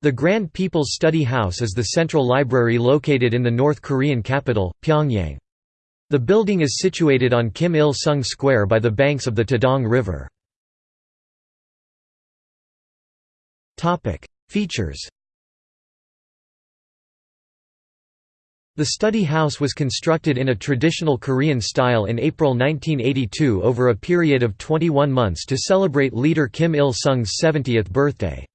The Grand People's Study House is the central library located in the North Korean capital, Pyongyang. The building is situated on Kim Il-sung Square by the banks of the Taedong River. Features The study house was constructed in a traditional Korean style in April 1982 over a period of 21 months to celebrate leader Kim Il-sung's 70th birthday.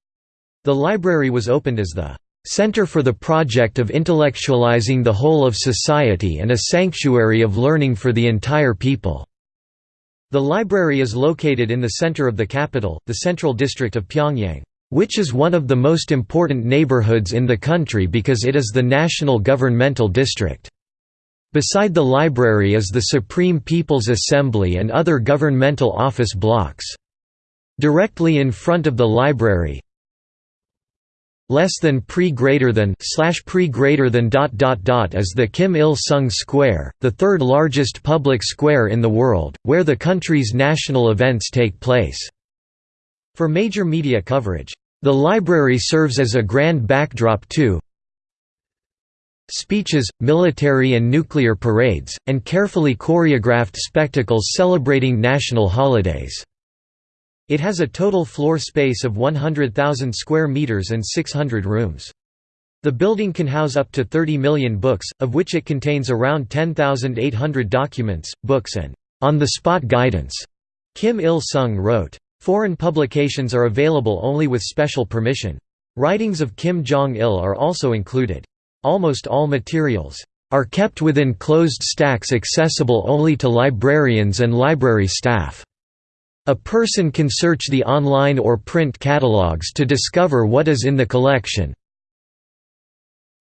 The library was opened as the "...center for the project of intellectualizing the whole of society and a sanctuary of learning for the entire people." The library is located in the center of the capital, the central district of Pyongyang, "...which is one of the most important neighborhoods in the country because it is the national governmental district." Beside the library is the Supreme People's Assembly and other governmental office blocks. Directly in front of the library, less than pre greater than slash pre greater than dot dot dot is the Kim Il Sung Square, the third largest public square in the world, where the country's national events take place. For major media coverage, the library serves as a grand backdrop to speeches, military and nuclear parades, and carefully choreographed spectacles celebrating national holidays. It has a total floor space of 100,000 square meters and 600 rooms. The building can house up to 30 million books, of which it contains around 10,800 documents, books and on-the-spot guidance. Kim Il-sung wrote. Foreign publications are available only with special permission. Writings of Kim Jong-il are also included. Almost all materials are kept within closed stacks accessible only to librarians and library staff. A person can search the online or print catalogs to discover what is in the collection.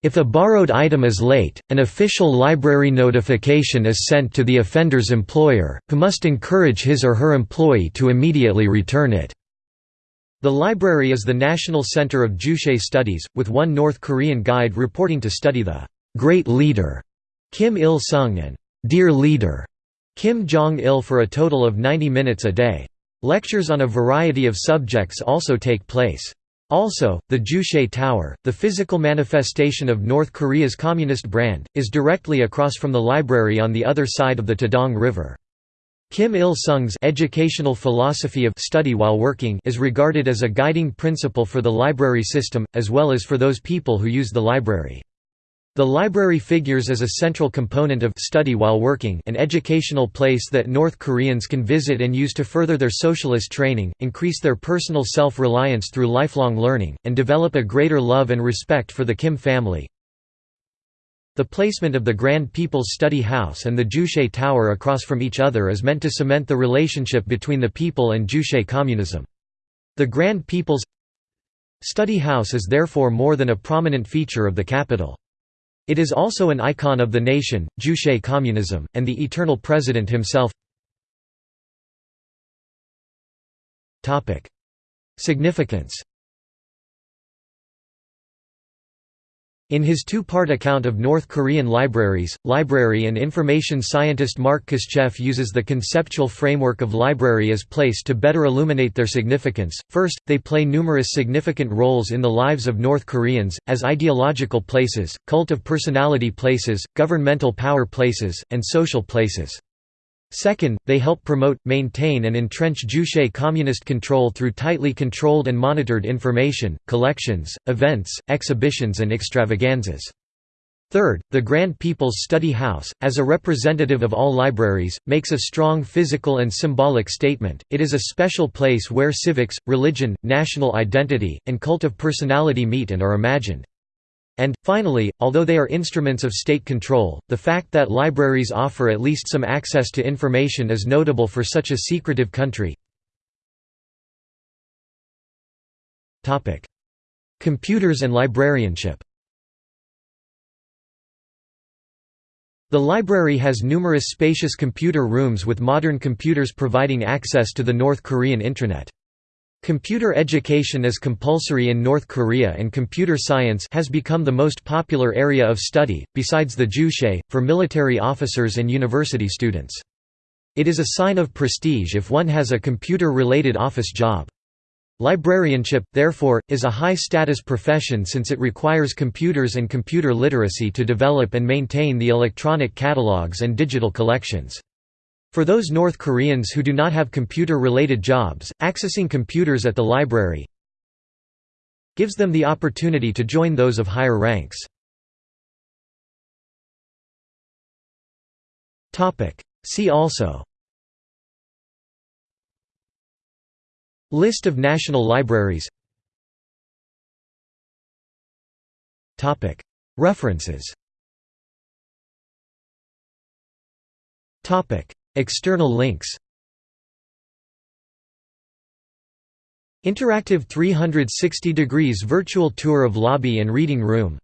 If a borrowed item is late, an official library notification is sent to the offender's employer, who must encourage his or her employee to immediately return it. The library is the national center of Juche studies, with one North Korean guide reporting to study the «Great Leader» Kim Il-sung and «Dear Leader» Kim Jong-il for a total of 90 minutes a day. Lectures on a variety of subjects also take place. Also, the Juche Tower, the physical manifestation of North Korea's communist brand, is directly across from the library on the other side of the Taedong River. Kim Il-sung's educational philosophy of study while working is regarded as a guiding principle for the library system, as well as for those people who use the library. The library figures as a central component of study while working an educational place that North Koreans can visit and use to further their socialist training, increase their personal self-reliance through lifelong learning, and develop a greater love and respect for the Kim family. The placement of the Grand People's Study House and the Juche Tower across from each other is meant to cement the relationship between the people and Juche communism. The Grand People's Study House is therefore more than a prominent feature of the capital. It is also an icon of the nation, Juche communism, and the eternal president himself. Significance In his two-part account of North Korean libraries, library and information scientist Mark Koscheff uses the conceptual framework of library as place to better illuminate their significance. First, they play numerous significant roles in the lives of North Koreans, as ideological places, cult of personality places, governmental power places, and social places. Second, they help promote, maintain and entrench Juche communist control through tightly controlled and monitored information, collections, events, exhibitions and extravaganzas. Third, the Grand People's Study House, as a representative of all libraries, makes a strong physical and symbolic statement, it is a special place where civics, religion, national identity, and cult of personality meet and are imagined. And, finally, although they are instruments of state control, the fact that libraries offer at least some access to information is notable for such a secretive country. Computers and librarianship The library has numerous spacious computer rooms with modern computers providing access to the North Korean intranet. Computer education is compulsory in North Korea and computer science has become the most popular area of study, besides the Juche, for military officers and university students. It is a sign of prestige if one has a computer-related office job. Librarianship, therefore, is a high-status profession since it requires computers and computer literacy to develop and maintain the electronic catalogs and digital collections. For those North Koreans who do not have computer-related jobs, accessing computers at the library gives them the opportunity to join those of higher ranks. See also List of national libraries References External links Interactive 360 degrees virtual tour of lobby and reading room.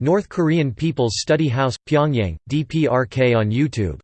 North Korean People's Study House, Pyongyang, DPRK on YouTube